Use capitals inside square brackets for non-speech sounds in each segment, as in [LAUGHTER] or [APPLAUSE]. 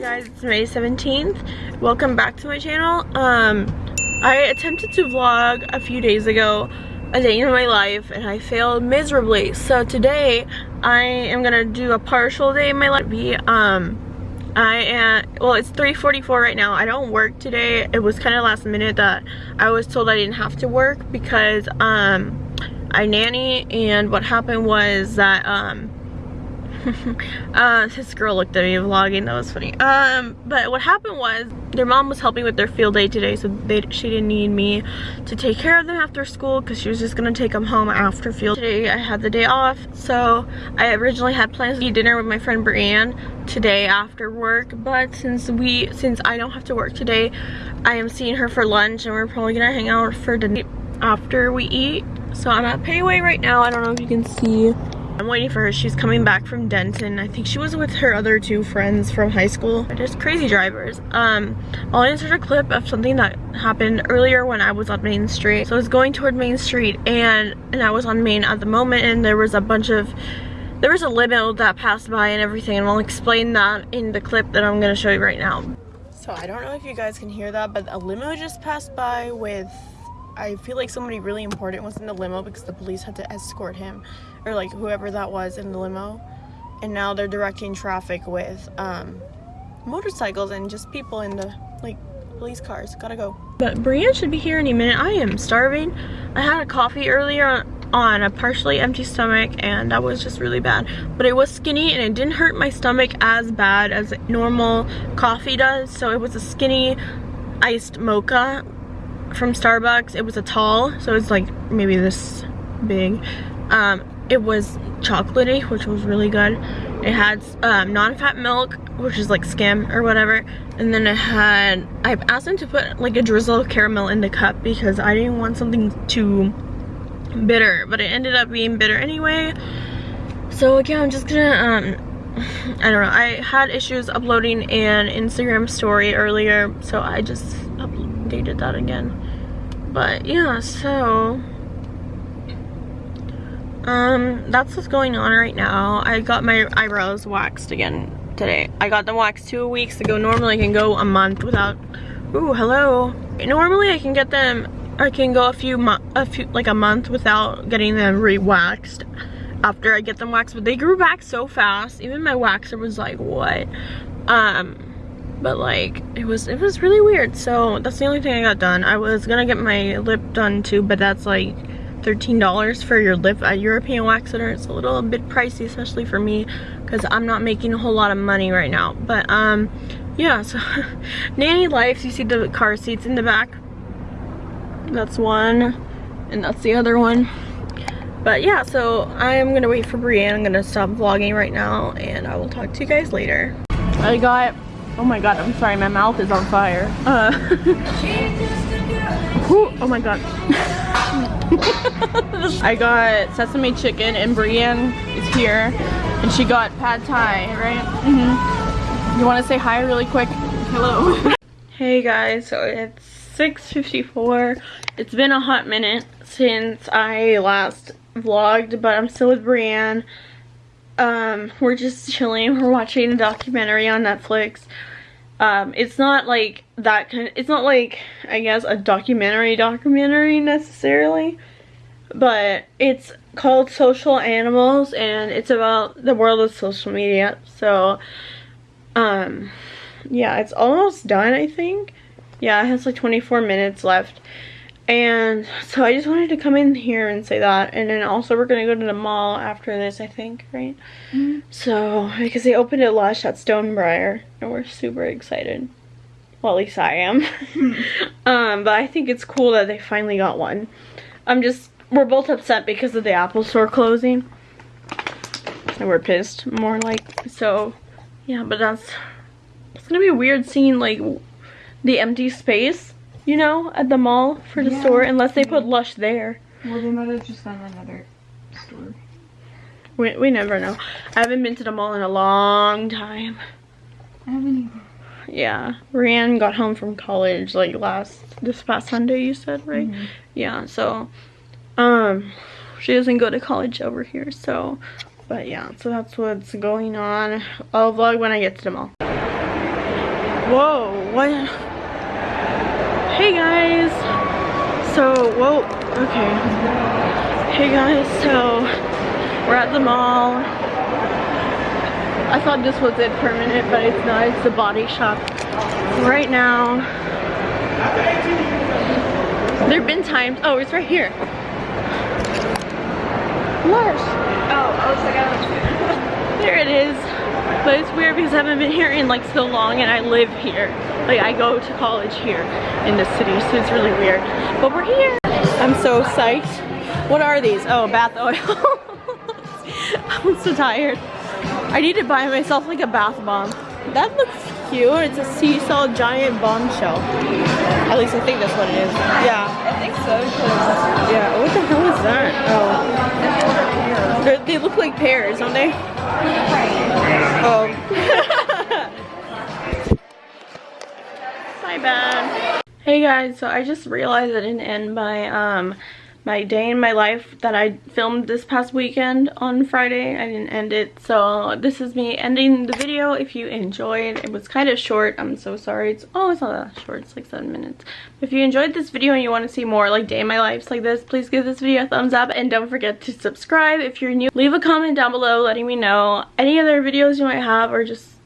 Hey guys, it's May 17th. Welcome back to my channel. Um, I attempted to vlog a few days ago, a day in my life, and I failed miserably. So today, I am gonna do a partial day in my life. Um, I am, well it's 3.44 right now. I don't work today. It was kind of last minute that I was told I didn't have to work because um, I nanny and what happened was that um, [LAUGHS] uh, this girl looked at me vlogging, that was funny. Um, but what happened was, their mom was helping with their field day today, so they, she didn't need me to take care of them after school because she was just gonna take them home after field. day. I had the day off, so I originally had plans to eat dinner with my friend Brienne today after work, but since we, since I don't have to work today, I am seeing her for lunch and we're probably gonna hang out for dinner after we eat. So I'm at Pei Wei right now, I don't know if you can see I'm waiting for her. She's coming back from Denton. I think she was with her other two friends from high school. They're just crazy drivers. Um, I'll insert a clip of something that happened earlier when I was on Main Street. So I was going toward Main Street and, and I was on Main at the moment and there was a bunch of there was a limo that passed by and everything and I'll explain that in the clip that I'm going to show you right now. So I don't know if you guys can hear that but a limo just passed by with I feel like somebody really important was in the limo because the police had to escort him or like whoever that was in the limo. And now they're directing traffic with um, motorcycles and just people in the like police cars. Gotta go. But Brienne should be here any minute. I am starving. I had a coffee earlier on a partially empty stomach and that was just really bad. But it was skinny and it didn't hurt my stomach as bad as normal coffee does. So it was a skinny iced mocha from Starbucks it was a tall so it's like maybe this big um, it was chocolatey, which was really good. It had um, non-fat milk, which is like skim or whatever. And then it had, I asked them to put like a drizzle of caramel in the cup because I didn't want something too bitter, but it ended up being bitter anyway. So again, I'm just gonna, um, I don't know, I had issues uploading an Instagram story earlier, so I just updated that again. But yeah, so um, that's what's going on right now. I got my eyebrows waxed again today. I got them waxed two weeks ago. Normally I can go a month without, ooh, hello. Normally I can get them, I can go a few, a few, like a month without getting them re-waxed after I get them waxed, but they grew back so fast. Even my waxer was like, what? Um, but like, it was, it was really weird. So that's the only thing I got done. I was gonna get my lip done too, but that's like, $13 for your lip at European Wax Center. It's a little bit pricey, especially for me, because I'm not making a whole lot of money right now. But, um, yeah, so, [LAUGHS] Nanny Life, you see the car seats in the back? That's one, and that's the other one. But yeah, so I'm gonna wait for Brienne. I'm gonna stop vlogging right now, and I will talk to you guys later. I got, oh my god, I'm sorry, my mouth is on fire. Uh, [LAUGHS] oh my god. [LAUGHS] I got sesame chicken and Brienne is here and she got pad thai, right? Mm -hmm. You want to say hi really quick? Hello. [LAUGHS] hey guys, so it's 6.54. It's been a hot minute since I last vlogged, but I'm still with Brienne. Um, we're just chilling. We're watching a documentary on Netflix. Um, it's not like that kind of, it's not like, I guess, a documentary documentary necessarily, but it's called Social Animals and it's about the world of social media. So, um, yeah, it's almost done, I think. Yeah, it has like 24 minutes left. And so I just wanted to come in here and say that. And then also we're going to go to the mall after this, I think, right? Mm -hmm. So, because they opened it Lush at Stonebriar. And we're super excited. Well, at least I am. [LAUGHS] [LAUGHS] um, but I think it's cool that they finally got one. I'm just, we're both upset because of the Apple store closing. And we're pissed, more like. So, yeah, but that's, it's going to be weird seeing, like, the empty space you know, at the mall for the yeah. store, unless they put Lush there. Well, they might have just done another store. We, we never know. I haven't been to the mall in a long time. I haven't either. Yeah. Brienne got home from college like last, this past Sunday you said, right? Mm -hmm. Yeah, so, um, she doesn't go to college over here, so, but yeah, so that's what's going on. I'll vlog when I get to the mall. Whoa, what? Guys. So, whoa, okay. Hey guys, so we're at the mall. I thought this was it for a minute, but it's not. It's the body shop. Right now, there have been times, oh, it's right here. Mars. Oh, I was like, I There it is. But it's weird because I haven't been here in like so long and I live here. Like I go to college here in the city, so it's really weird. But we're here. I'm so psyched. What are these? Oh, bath oil. [LAUGHS] I'm so tired. I need to buy myself like a bath bomb. That looks cute. It's a seesaw giant bombshell. At least I think that's what it is. Yeah. I think so, because Yeah. What the hell is that? Oh. They're, they look like pears, don't they? Oh. [LAUGHS] My bad. Hey guys, so I just realized I didn't end my um my day in my life that I filmed this past weekend on Friday. I didn't end it. So this is me ending the video. If you enjoyed, it was kind of short. I'm so sorry. It's oh, it's not that short. It's like seven minutes. If you enjoyed this video and you want to see more like day in my lives like this, please give this video a thumbs up and don't forget to subscribe. If you're new, leave a comment down below letting me know any other videos you might have or just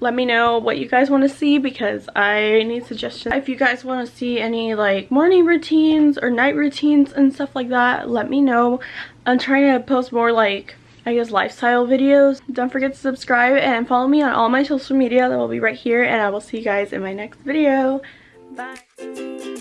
let me know what you guys want to see because I need suggestions. If you guys want to see any like morning routines or night routines and stuff like that, let me know. I'm trying to post more like I guess lifestyle videos. Don't forget to subscribe and follow me on all my social media that will be right here and I will see you guys in my next video. Bye.